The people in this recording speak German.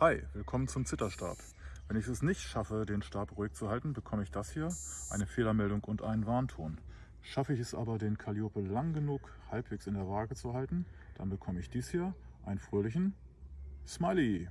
Hi, willkommen zum Zitterstab. Wenn ich es nicht schaffe, den Stab ruhig zu halten, bekomme ich das hier, eine Fehlermeldung und einen Warnton. Schaffe ich es aber, den Calliope lang genug halbwegs in der Waage zu halten, dann bekomme ich dies hier, einen fröhlichen Smiley.